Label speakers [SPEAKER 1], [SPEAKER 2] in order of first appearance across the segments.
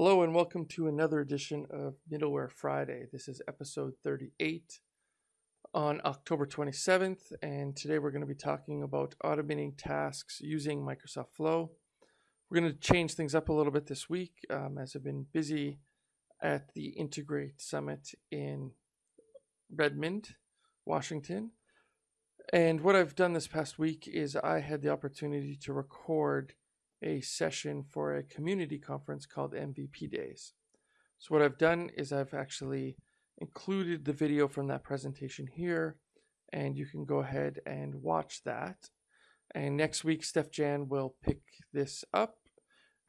[SPEAKER 1] Hello and welcome to another edition of Middleware Friday. This is episode 38 on October 27th, and today we're going to be talking about automating tasks using Microsoft Flow. We're going to change things up a little bit this week um, as I've been busy at the Integrate Summit in Redmond, Washington. And what I've done this past week is I had the opportunity to record a session for a community conference called MVP Days. So what I've done is I've actually included the video from that presentation here, and you can go ahead and watch that. And next week, Steef-Jan will pick this up,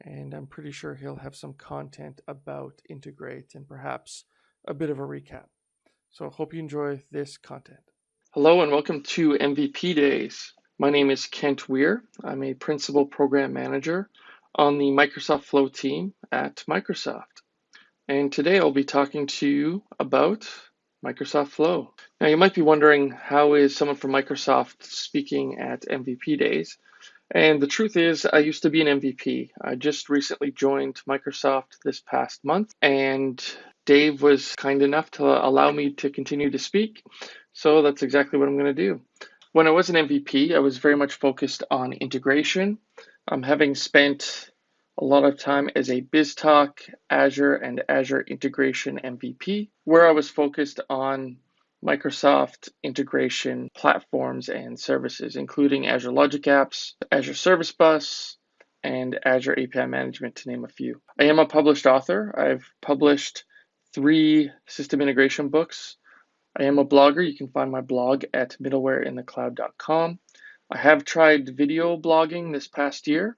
[SPEAKER 1] and I'm pretty sure he'll have some content about Integrate and perhaps a bit of a recap. So hope you enjoy this content. Hello and welcome to MVP Days. My name is Kent Weare. I'm a Principal Program Manager on the Microsoft Flow team at Microsoft. And today I'll be talking to you about Microsoft Flow. Now you might be wondering how is someone from Microsoft speaking at MVP days? And the truth is I used to be an MVP. I just recently joined Microsoft this past month and Dave was kind enough to allow me to continue to speak. So that's exactly what I'm going to do. When I was an MVP, I was very much focused on integration. Um, having spent a lot of time as a BizTalk, Azure, and Azure integration MVP, where I was focused on Microsoft integration platforms and services, including Azure Logic Apps, Azure Service Bus, and Azure API Management, to name a few. I am a published author. I've published three system integration books I am a blogger. You can find my blog at middlewareinthecloud.com. I have tried video blogging this past year,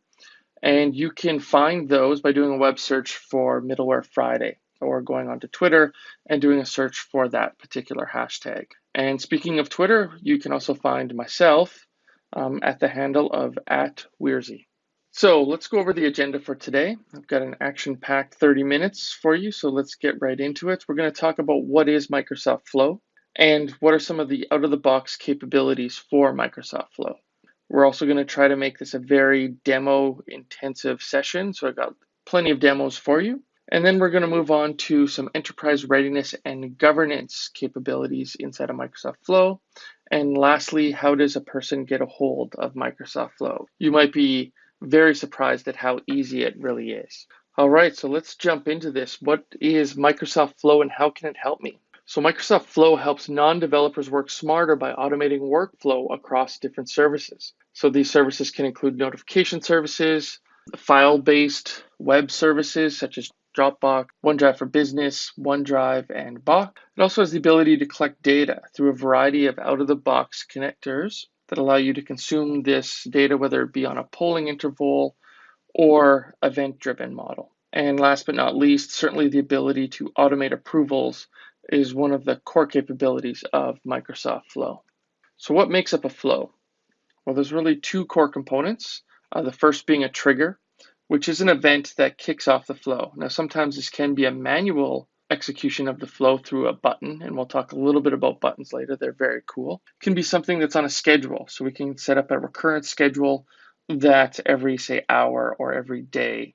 [SPEAKER 1] and you can find those by doing a web search for Middleware Friday or going onto Twitter and doing a search for that particular hashtag. And speaking of Twitter, you can also find myself um, at the handle of at. So let's go over the agenda for today. I've got an action-packed 30 minutes for you, so let's get right into it. We're going to talk about what is Microsoft Flow and what are some of the out-of-the-box capabilities for Microsoft Flow. We're also going to try to make this a very demo-intensive session, so I've got plenty of demos for you. And then we're going to move on to some enterprise readiness and governance capabilities inside of Microsoft Flow. And lastly, how does a person get a hold of Microsoft Flow? You might be very surprised at how easy it really is. All right, so let's jump into this. What is Microsoft Flow and how can it help me? So Microsoft Flow helps non-developers work smarter by automating workflow across different services. So these services can include notification services, file-based web services such as Dropbox, OneDrive for Business, OneDrive, and Box. It also has the ability to collect data through a variety of out-of-the-box connectors that allow you to consume this data, whether it be on a polling interval or event driven model. And last but not least, certainly the ability to automate approvals is one of the core capabilities of Microsoft Flow. So what makes up a flow? Well, there's really two core components. Uh, the first being a trigger, which is an event that kicks off the flow. Now, sometimes this can be a manual execution of the flow through a button, and we'll talk a little bit about buttons later. They're very cool. It can be something that's on a schedule, so we can set up a recurrent schedule that every, say, hour or every day,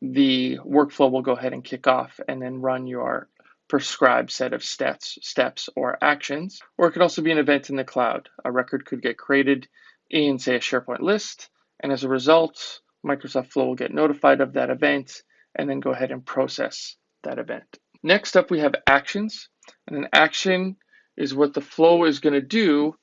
[SPEAKER 1] the workflow will go ahead and kick off and then run your prescribed set of steps, steps or actions. Or it could also be an event in the cloud. A record could get created in, say, a SharePoint list, and as a result, Microsoft Flow will get notified of that event and then go ahead and process that event. Next up, we have actions. And an action is what the flow is going to do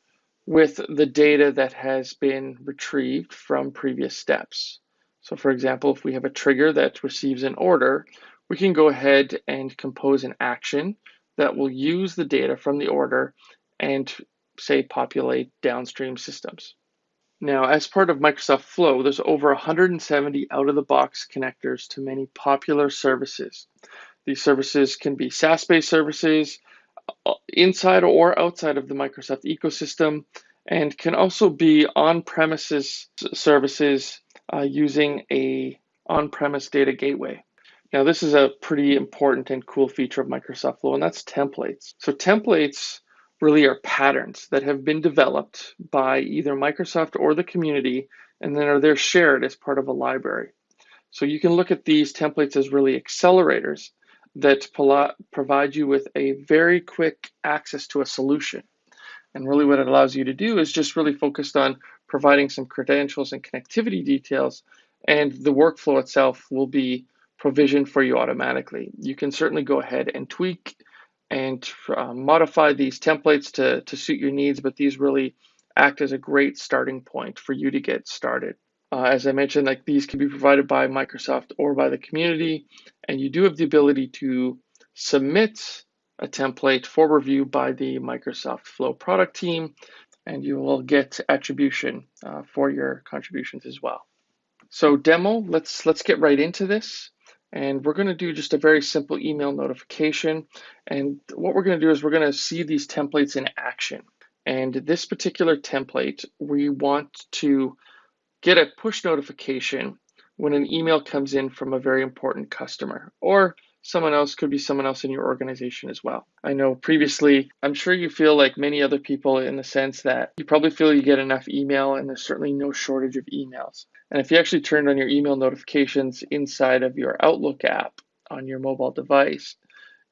[SPEAKER 1] with the data that has been retrieved from previous steps. So for example, if we have a trigger that receives an order, we can go ahead and compose an action that will use the data from the order and say populate downstream systems. Now, as part of Microsoft Flow, there's over 170 out-of-the-box connectors to many popular services. These services can be SaaS-based services uh, inside or outside of the Microsoft ecosystem and can also be on-premises services uh, using a on-premise data gateway. Now, this is a pretty important and cool feature of Microsoft Flow, and that's templates. So templates really are patterns that have been developed by either Microsoft or the community, and then are there shared as part of a library. So you can look at these templates as really accelerators that provide you with a very quick access to a solution. And really what it allows you to do is just really focused on providing some credentials and connectivity details and the workflow itself will be provisioned for you automatically. You can certainly go ahead and tweak and uh, modify these templates to, to suit your needs, but these really act as a great starting point for you to get started. Uh, as I mentioned, like these can be provided by Microsoft or by the community, and you do have the ability to submit a template for review by the Microsoft Flow product team, and you will get attribution uh, for your contributions as well. So demo, let's let's get right into this. And we're going to do just a very simple email notification. And what we're going to do is we're going to see these templates in action. And this particular template, we want to get a push notification when an email comes in from a very important customer or someone else could be someone else in your organization as well. I know previously, I'm sure you feel like many other people in the sense that you probably feel you get enough email and there's certainly no shortage of emails. And if you actually turned on your email notifications inside of your Outlook app on your mobile device,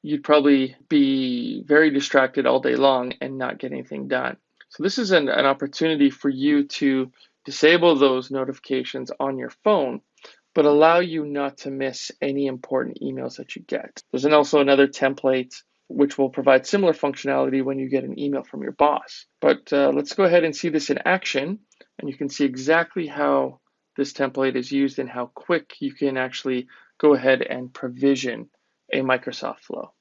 [SPEAKER 1] you'd probably be very distracted all day long and not get anything done. So this is an, an opportunity for you to disable those notifications on your phone but allow you not to miss any important emails that you get. There's also another template which will provide similar functionality when you get an email from your boss. But uh, let's go ahead and see this in action, and you can see exactly how this template is used and how quick you can actually go ahead and provision a Microsoft Flow.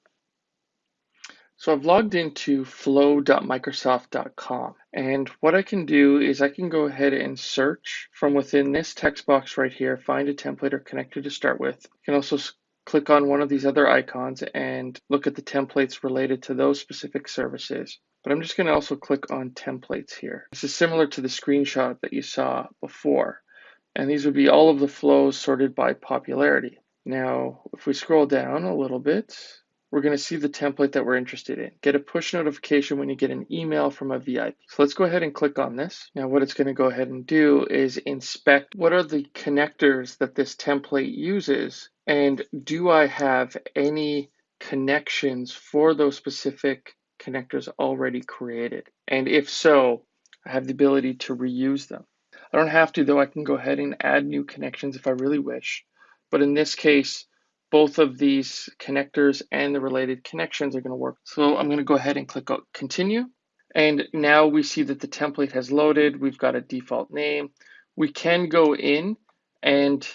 [SPEAKER 1] So I've logged into flow.microsoft.com and what I can do is I can go ahead and search from within this text box right here, find a template or connector to start with. You can also click on one of these other icons and look at the templates related to those specific services. But I'm just going to also click on templates here. This is similar to the screenshot that you saw before. And these would be all of the flows sorted by popularity. Now, if we scroll down a little bit, we're going to see the template that we're interested in. Get a push notification when you get an email from a VIP. So let's go ahead and click on this. Now what it's going to go ahead and do is inspect what are the connectors that this template uses and do I have any connections for those specific connectors already created? And if so, I have the ability to reuse them. I don't have to though, I can go ahead and add new connections if I really wish. But in this case, both of these connectors and the related connections are going to work. So I'm going to go ahead and click continue. And now we see that the template has loaded. We've got a default name. We can go in and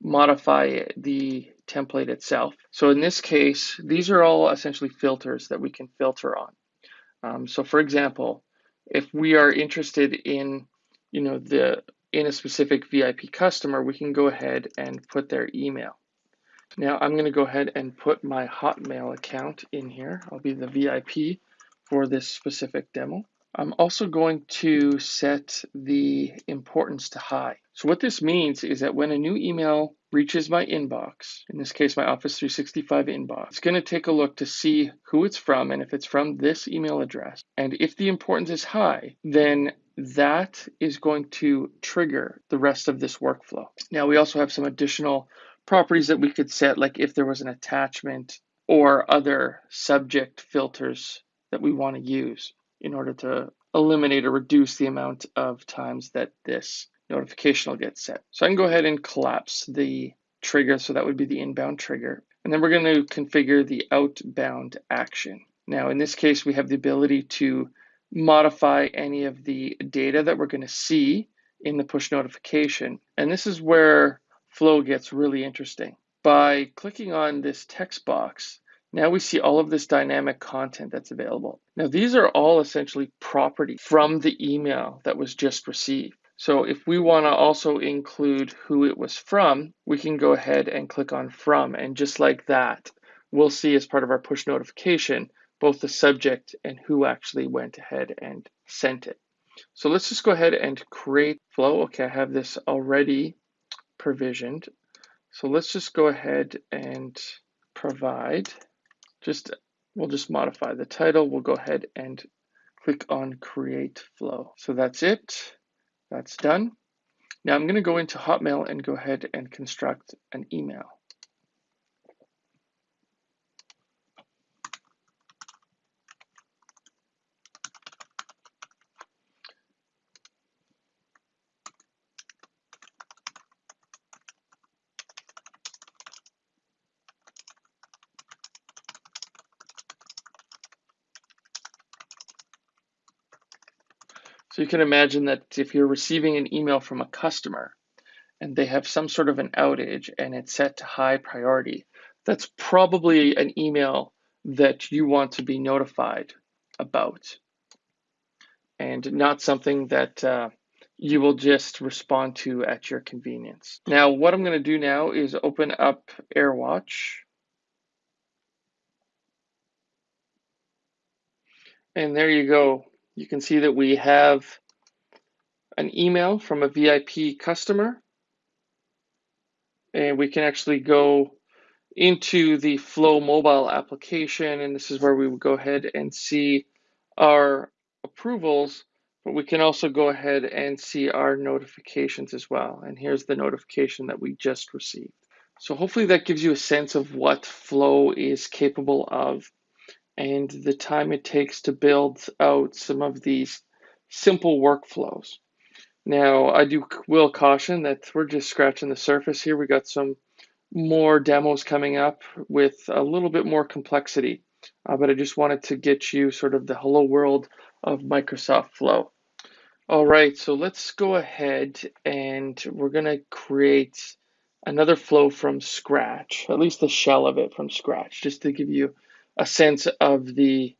[SPEAKER 1] modify the template itself. So in this case, these are all essentially filters that we can filter on. Um, so for example, if we are interested in, you know, the in a specific VIP customer, we can go ahead and put their email. Now I'm going to go ahead and put my Hotmail account in here. I'll be the VIP for this specific demo. I'm also going to set the importance to high. So what this means is that when a new email reaches my inbox, in this case, my Office 365 inbox, it's going to take a look to see who it's from and if it's from this email address. And if the importance is high, then that is going to trigger the rest of this workflow. Now we also have some additional properties that we could set, like if there was an attachment or other subject filters that we want to use in order to eliminate or reduce the amount of times that this notification will get set. So I can go ahead and collapse the trigger. So that would be the inbound trigger. And then we're going to configure the outbound action. Now, in this case, we have the ability to modify any of the data that we're going to see in the push notification. And this is where flow gets really interesting. By clicking on this text box, now we see all of this dynamic content that's available. Now these are all essentially property from the email that was just received. So if we want to also include who it was from, we can go ahead and click on from and just like that, we'll see as part of our push notification, both the subject and who actually went ahead and sent it. So let's just go ahead and create flow. Okay, I have this already provisioned. So let's just go ahead and provide, just we'll just modify the title. We'll go ahead and click on create flow. So that's it. That's done. Now I'm going to go into Hotmail and go ahead and construct an email. You can imagine that if you're receiving an email from a customer and they have some sort of an outage and it's set to high priority, that's probably an email that you want to be notified about and not something that uh, you will just respond to at your convenience. Now, what I'm going to do now is open up AirWatch. And there you go you can see that we have an email from a VIP customer. And we can actually go into the Flow mobile application. And this is where we would go ahead and see our approvals, but we can also go ahead and see our notifications as well. And here's the notification that we just received. So hopefully that gives you a sense of what Flow is capable of and the time it takes to build out some of these simple workflows. Now, I do will caution that we're just scratching the surface here. We got some more demos coming up with a little bit more complexity, uh, but I just wanted to get you sort of the hello world of Microsoft Flow. All right, so let's go ahead and we're going to create another flow from scratch, at least the shell of it from scratch, just to give you a sense of the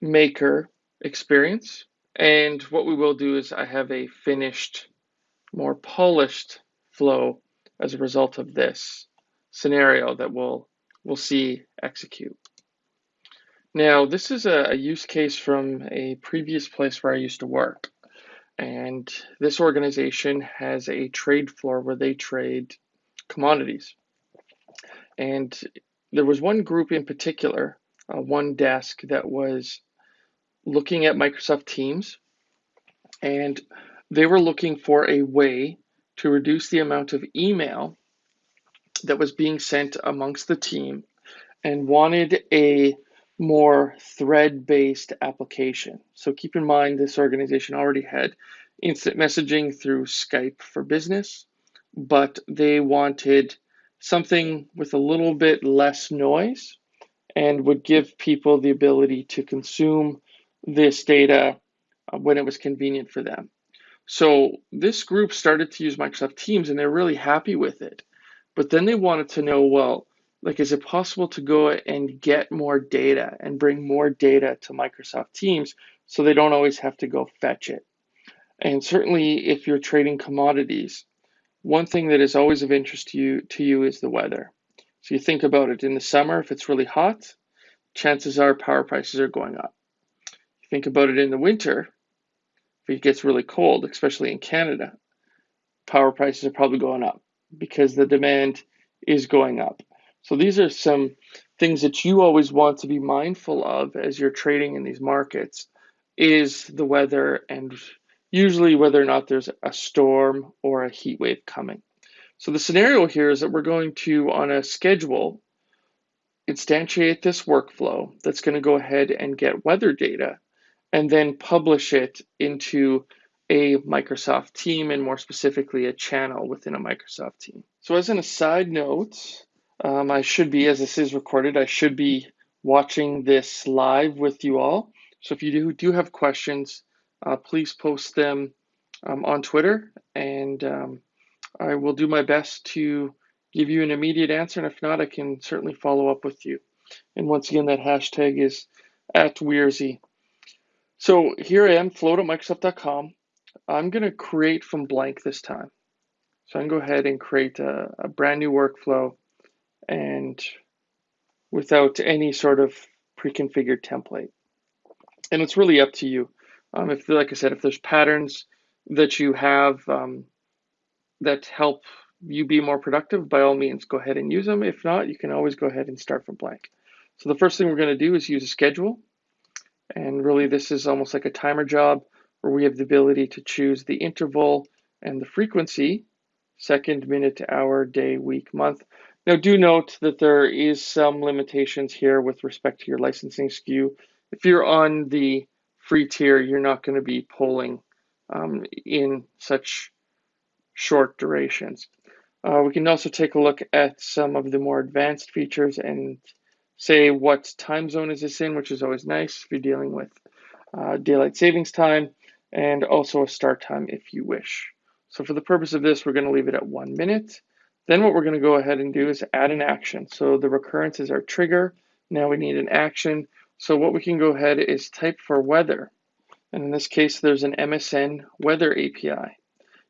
[SPEAKER 1] maker experience. And what we will do is I have a finished, more polished flow as a result of this scenario that we'll, we'll see execute. Now, this is a, a use case from a previous place where I used to work. And this organization has a trade floor where they trade commodities. And there was one group in particular uh, one desk that was looking at Microsoft Teams, and they were looking for a way to reduce the amount of email that was being sent amongst the team and wanted a more thread based application. So keep in mind, this organization already had instant messaging through Skype for business, but they wanted something with a little bit less noise and would give people the ability to consume this data uh, when it was convenient for them. So this group started to use Microsoft Teams and they're really happy with it. But then they wanted to know, well, like, is it possible to go and get more data and bring more data to Microsoft Teams so they don't always have to go fetch it? And certainly if you're trading commodities, one thing that is always of interest to you to you is the weather. So you think about it in the summer, if it's really hot, chances are power prices are going up. Think about it in the winter, if it gets really cold, especially in Canada, power prices are probably going up because the demand is going up. So these are some things that you always want to be mindful of as you're trading in these markets is the weather and usually whether or not there's a storm or a heat wave coming. So the scenario here is that we're going to, on a schedule, instantiate this workflow that's going to go ahead and get weather data and then publish it into a Microsoft team and more specifically a channel within a Microsoft team. So as an aside note, um, I should be, as this is recorded, I should be watching this live with you all. So if you do, do have questions, uh, please post them um, on Twitter and um, I will do my best to give you an immediate answer, and if not, I can certainly follow up with you. And once again, that hashtag is at Weirzy. So here I am, float at Microsoft.com. I'm going to create from blank this time. So I can go ahead and create a, a brand new workflow and without any sort of pre-configured template. And it's really up to you. Um, if, like I said, if there's patterns that you have um, that help you be more productive, by all means, go ahead and use them. If not, you can always go ahead and start from blank. So the first thing we're going to do is use a schedule. And really, this is almost like a timer job where we have the ability to choose the interval and the frequency, second, minute, hour, day, week, month. Now do note that there is some limitations here with respect to your licensing SKU. If you're on the free tier, you're not going to be polling um, in such short durations. Uh, we can also take a look at some of the more advanced features and say what time zone is this in, which is always nice if you're dealing with uh, daylight savings time, and also a start time if you wish. So for the purpose of this, we're going to leave it at one minute. Then what we're going to go ahead and do is add an action. So the recurrence is our trigger. Now we need an action. So what we can go ahead is type for weather. And in this case, there's an MSN weather API.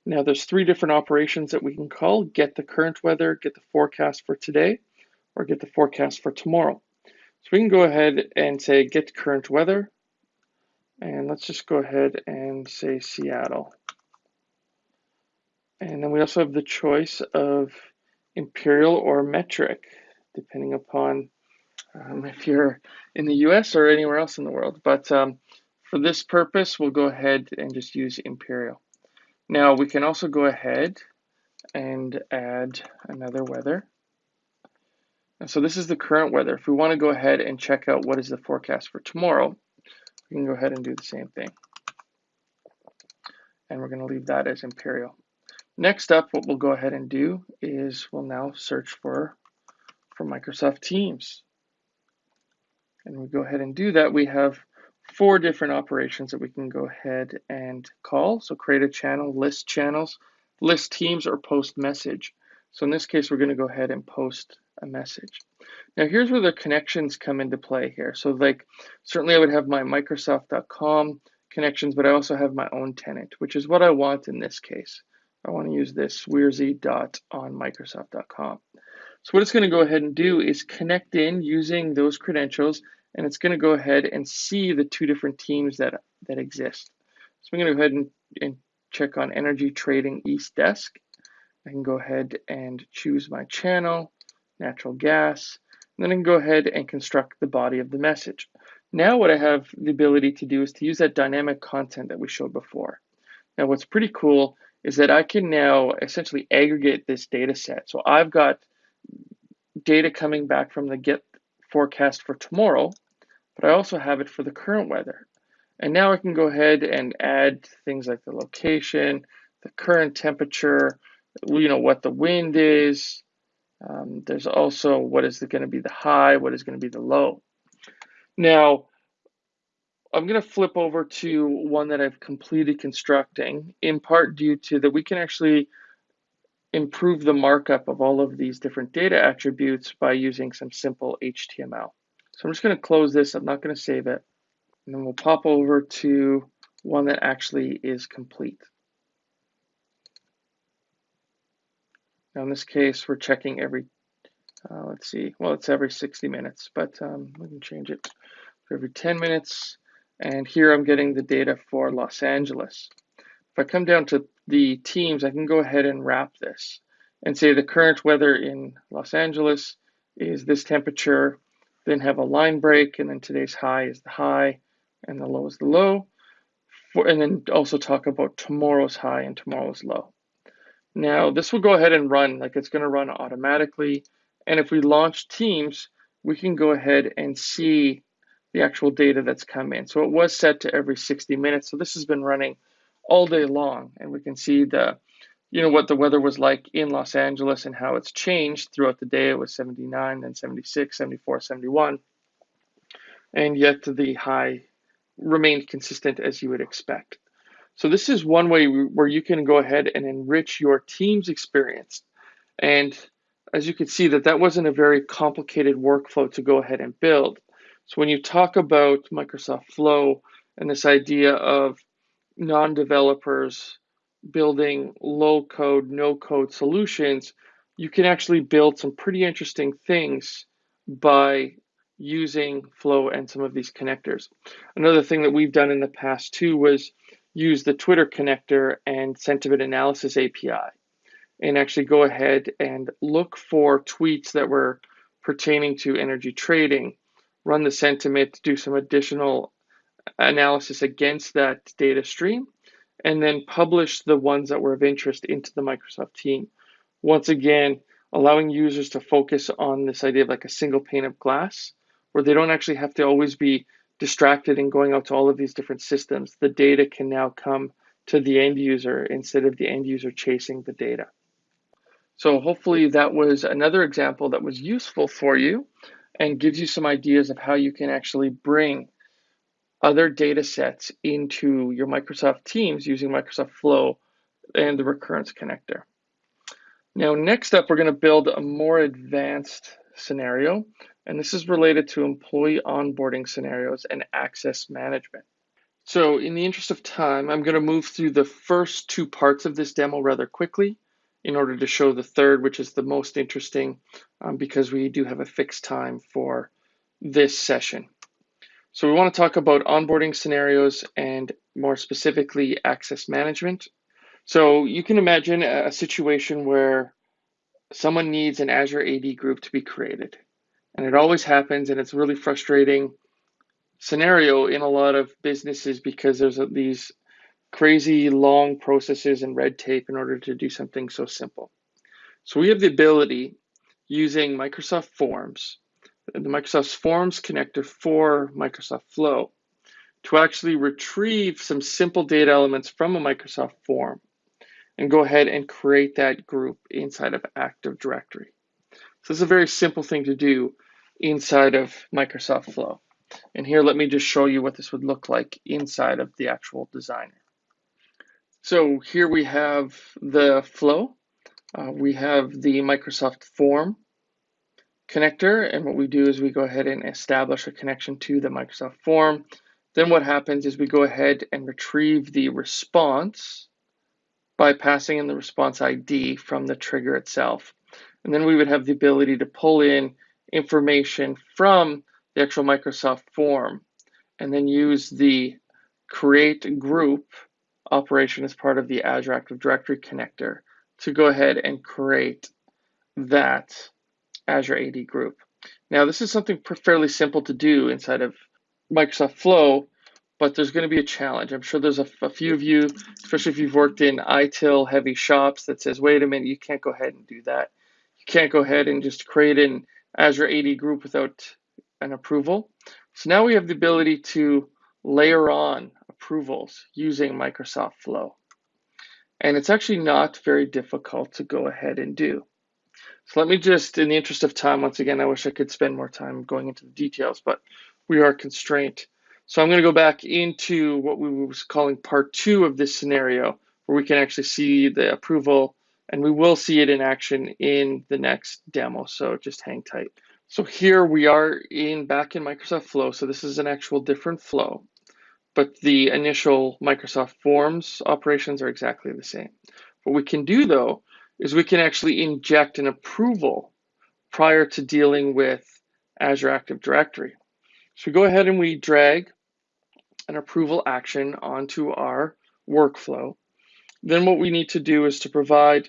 [SPEAKER 1] Now there's three different operations that we can call, get the current weather, get the forecast for today, or get the forecast for tomorrow. So we can go ahead and say get current weather. And let's just go ahead and say Seattle. And then we also have the choice of imperial or metric, depending upon um, if you're in the US or anywhere else in the world. But um, for this purpose, we'll go ahead and just use imperial. Now we can also go ahead and add another weather. And so this is the current weather. If we want to go ahead and check out what is the forecast for tomorrow, we can go ahead and do the same thing. And we're going to leave that as imperial. Next up, what we'll go ahead and do is we'll now search for, for Microsoft Teams. And we go ahead and do that. We have four different operations that we can go ahead and call. So create a channel, list channels, list teams, or post message. So in this case, we're going to go ahead and post a message. Now here's where the connections come into play here. So like certainly I would have my Microsoft.com connections, but I also have my own tenant, which is what I want in this case. I want to use this weirzy dot on Microsoft.com. So what it's going to go ahead and do is connect in using those credentials, and it's going to go ahead and see the two different teams that, that exist. So I'm going to go ahead and, and check on Energy Trading East Desk. I can go ahead and choose my channel, natural gas, and then I can go ahead and construct the body of the message. Now what I have the ability to do is to use that dynamic content that we showed before. Now what's pretty cool is that I can now essentially aggregate this data set. So I've got data coming back from the get forecast for tomorrow, but I also have it for the current weather. And now I can go ahead and add things like the location, the current temperature, you know, what the wind is. Um, there's also what is going to be the high, what is going to be the low. Now, I'm going to flip over to one that I've completed constructing in part due to that we can actually improve the markup of all of these different data attributes by using some simple HTML. So I'm just going to close this. I'm not going to save it. And then we'll pop over to one that actually is complete. Now in this case, we're checking every, uh, let's see, well, it's every 60 minutes, but um, we can change it every 10 minutes. And here I'm getting the data for Los Angeles. If I come down to the teams, I can go ahead and wrap this and say the current weather in Los Angeles is this temperature, then have a line break, and then today's high is the high, and the low is the low. For, and then also talk about tomorrow's high and tomorrow's low. Now, this will go ahead and run, like it's going to run automatically. And if we launch Teams, we can go ahead and see the actual data that's come in. So it was set to every 60 minutes. So this has been running all day long. And we can see the, you know, what the weather was like in Los Angeles and how it's changed throughout the day. It was 79, then 76, 74, 71. And yet the high remained consistent as you would expect. So this is one way where you can go ahead and enrich your team's experience. And as you can see that that wasn't a very complicated workflow to go ahead and build. So when you talk about Microsoft Flow and this idea of non-developers building low code, no code solutions, you can actually build some pretty interesting things by using Flow and some of these connectors. Another thing that we've done in the past too was use the Twitter connector and sentiment analysis API and actually go ahead and look for tweets that were pertaining to energy trading run the sentiment, do some additional analysis against that data stream, and then publish the ones that were of interest into the Microsoft team. Once again, allowing users to focus on this idea of like a single pane of glass where they don't actually have to always be distracted and going out to all of these different systems. The data can now come to the end user instead of the end user chasing the data. So hopefully that was another example that was useful for you and gives you some ideas of how you can actually bring other data sets into your Microsoft Teams using Microsoft Flow and the recurrence connector. Now, next up, we're going to build a more advanced scenario, and this is related to employee onboarding scenarios and access management. So in the interest of time, I'm going to move through the first two parts of this demo rather quickly in order to show the third, which is the most interesting um, because we do have a fixed time for this session. So we want to talk about onboarding scenarios and more specifically access management. So you can imagine a situation where someone needs an Azure AD group to be created. And it always happens and it's really frustrating scenario in a lot of businesses because there's these crazy long processes and red tape in order to do something so simple. So we have the ability using Microsoft Forms the Microsoft Forms connector for Microsoft Flow to actually retrieve some simple data elements from a Microsoft form and go ahead and create that group inside of Active Directory. So is a very simple thing to do inside of Microsoft Flow. And here, let me just show you what this would look like inside of the actual designer. So here we have the flow. Uh, we have the Microsoft form connector. And what we do is we go ahead and establish a connection to the Microsoft form. Then what happens is we go ahead and retrieve the response by passing in the response ID from the trigger itself. And then we would have the ability to pull in information from the actual Microsoft form and then use the create group operation as part of the Azure Active Directory connector to go ahead and create that Azure AD group. Now, this is something fairly simple to do inside of Microsoft Flow, but there's going to be a challenge. I'm sure there's a, a, few of you, especially if you've worked in ITIL heavy shops, that says, wait a minute, you can't go ahead and do that. You can't go ahead and just create an Azure AD group without an approval. So now we have the ability to layer on approvals using Microsoft Flow. And it's actually not very difficult to go ahead and do. So let me just, in the interest of time, once again, I wish I could spend more time going into the details, but we are constrained. So I'm going to go back into what we was calling part two of this scenario, where we can actually see the approval, and we will see it in action in the next demo. So just hang tight. So here we are in back in Microsoft Flow. So this is an actual different flow, but the initial Microsoft Forms operations are exactly the same. What we can do though is we can actually inject an approval prior to dealing with Azure Active Directory. So we go ahead and we drag an approval action onto our workflow. Then what we need to do is to provide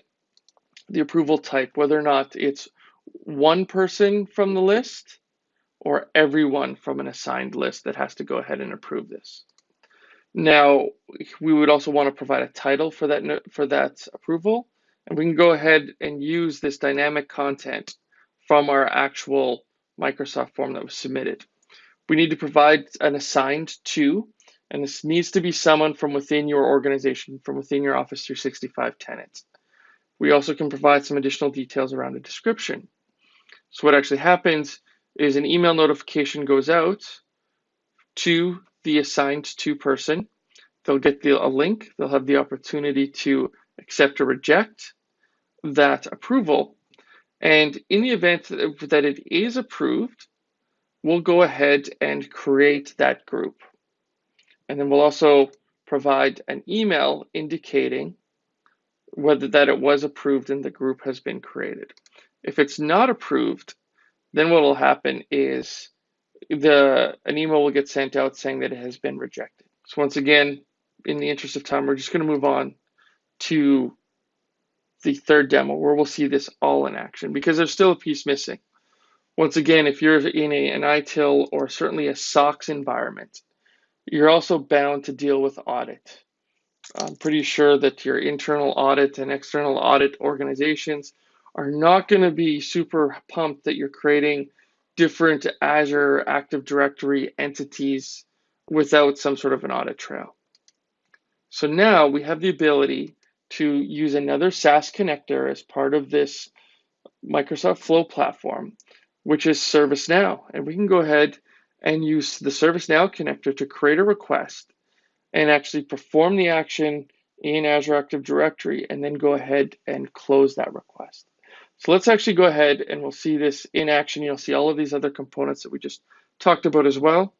[SPEAKER 1] the approval type, whether or not it's one person from the list or everyone from an assigned list that has to go ahead and approve this. Now, we would also want to provide a title for that, for that approval and we can go ahead and use this dynamic content from our actual Microsoft form that was submitted. We need to provide an assigned to, and this needs to be someone from within your organization, from within your Office 365 tenants. We also can provide some additional details around a description. So what actually happens is an email notification goes out to the assigned to person. They'll get the, a link. They'll have the opportunity to accept or reject that approval. And in the event that it is approved, we'll go ahead and create that group. And then we'll also provide an email indicating whether that it was approved and the group has been created. If it's not approved, then what will happen is the an email will get sent out saying that it has been rejected. So once again, in the interest of time, we're just going to move on to the third demo where we'll see this all in action because there's still a piece missing. Once again, if you're in a, an ITIL or certainly a SOX environment, you're also bound to deal with audit. I'm pretty sure that your internal audit and external audit organizations are not going to be super pumped that you're creating different Azure Active Directory entities without some sort of an audit trail. So now we have the ability to use another SaaS connector as part of this Microsoft Flow platform, which is ServiceNow. And we can go ahead and use the ServiceNow connector to create a request and actually perform the action in Azure Active Directory and then go ahead and close that request. So let's actually go ahead and we'll see this in action. You'll see all of these other components that we just talked about as well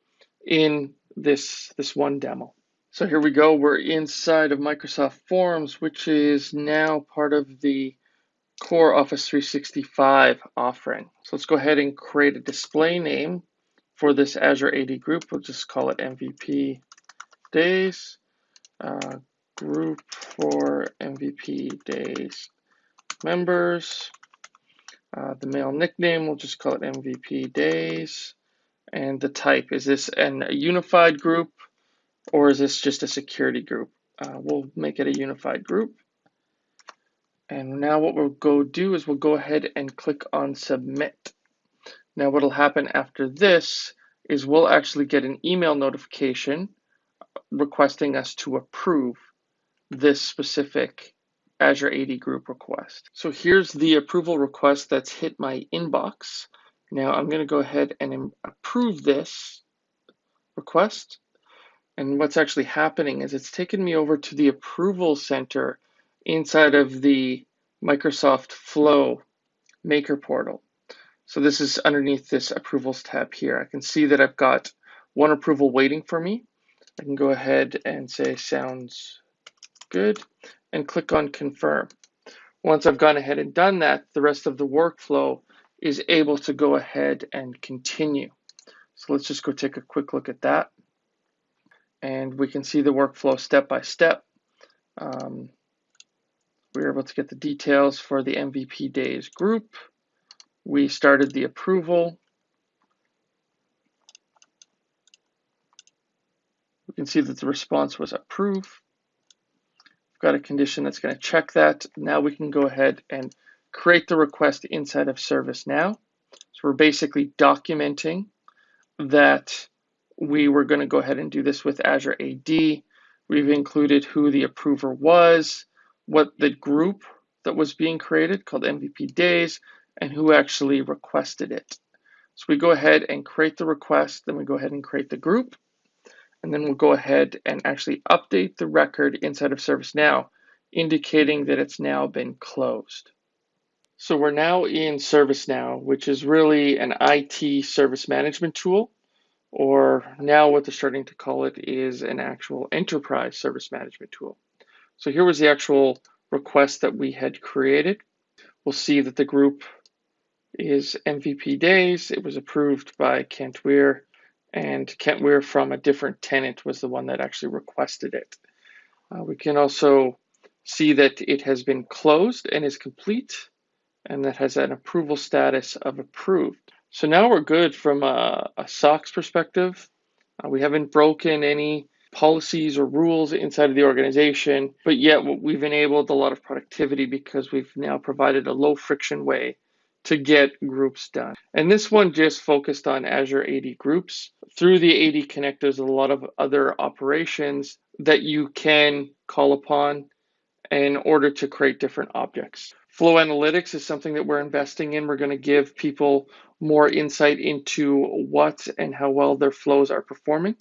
[SPEAKER 1] in this, this one demo. So here we go. We're inside of Microsoft Forms, which is now part of the core Office 365 offering. So let's go ahead and create a display name for this Azure AD group. We'll just call it MVP days. Uh, group for MVP days members. Uh, the mail nickname, we'll just call it MVP days. And the type, is this an, a unified group or is this just a security group? Uh, we'll make it a unified group. And now what we'll go do is we'll go ahead and click on submit. Now what'll happen after this is we'll actually get an email notification requesting us to approve this specific Azure AD group request. So here's the approval request that's hit my inbox. Now I'm going to go ahead and approve this request. And what's actually happening is it's taken me over to the approval center inside of the Microsoft Flow Maker portal. So this is underneath this approvals tab here. I can see that I've got one approval waiting for me. I can go ahead and say sounds good and click on confirm. Once I've gone ahead and done that, the rest of the workflow is able to go ahead and continue. So let's just go take a quick look at that. And we can see the workflow step by step. Um, we were able to get the details for the MVP days group. We started the approval. We can see that the response was approved. We've got a condition that's going to check that. Now we can go ahead and create the request inside of ServiceNow. So we're basically documenting that we were going to go ahead and do this with Azure AD. We've included who the approver was, what the group that was being created called MVP days and who actually requested it. So we go ahead and create the request, then we go ahead and create the group, and then we'll go ahead and actually update the record inside of ServiceNow, indicating that it's now been closed. So we're now in ServiceNow, which is really an IT service management tool, or now what they're starting to call it is an actual enterprise service management tool. So here was the actual request that we had created. We'll see that the group is MVP days. It was approved by Kent Weare, and Kent Weare from a different tenant was the one that actually requested it. Uh, we can also see that it has been closed and is complete, and that has an approval status of approved. So now we're good from a, a SOX perspective. Uh, we haven't broken any policies or rules inside of the organization, but yet we've enabled a lot of productivity because we've now provided a low friction way to get groups done. And this one just focused on Azure AD groups. Through the AD Connect, there's a lot of other operations that you can call upon in order to create different objects. Flow Analytics is something that we're investing in. We're going to give people more insight into what and how well their flows are performing.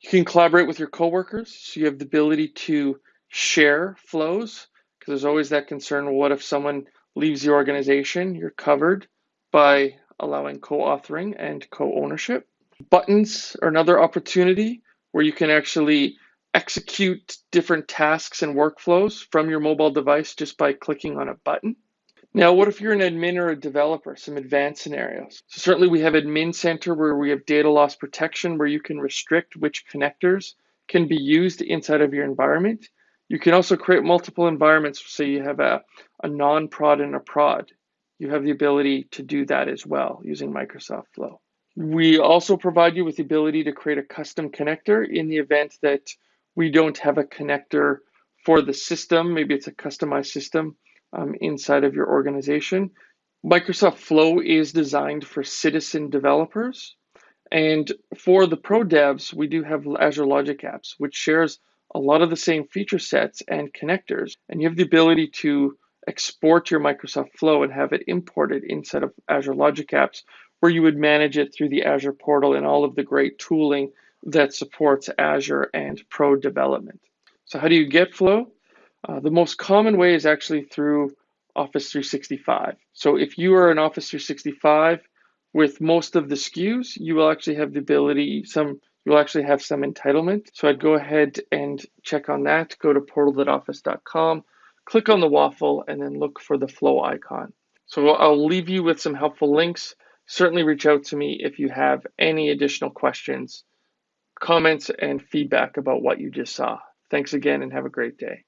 [SPEAKER 1] You can collaborate with your coworkers. So you have the ability to share flows because there's always that concern. Well, what if someone leaves the organization? You're covered by allowing co-authoring and co-ownership. Buttons are another opportunity where you can actually execute different tasks and workflows from your mobile device just by clicking on a button. Now, what if you're an admin or a developer? Some advanced scenarios. So certainly we have Admin Center where we have data loss protection where you can restrict which connectors can be used inside of your environment. You can also create multiple environments. So you have a, a non-prod and a prod. You have the ability to do that as well using Microsoft Flow. We also provide you with the ability to create a custom connector in the event that we don't have a connector for the system. Maybe it's a customized system um, inside of your organization. Microsoft Flow is designed for citizen developers. And for the pro devs, we do have Azure Logic Apps, which shares a lot of the same feature sets and connectors. And you have the ability to export your Microsoft Flow and have it imported inside of Azure Logic Apps, where you would manage it through the Azure portal and all of the great tooling that supports Azure and Pro development. So how do you get Flow? Uh, the most common way is actually through Office 365. So if you are an Office 365 with most of the SKUs, you will actually have the ability, some you'll actually have some entitlement. So I'd go ahead and check on that. Go to portal.office.com, click on the waffle, and then look for the flow icon. So I'll leave you with some helpful links. Certainly reach out to me if you have any additional questions, comments, and feedback about what you just saw. Thanks again and have a great day.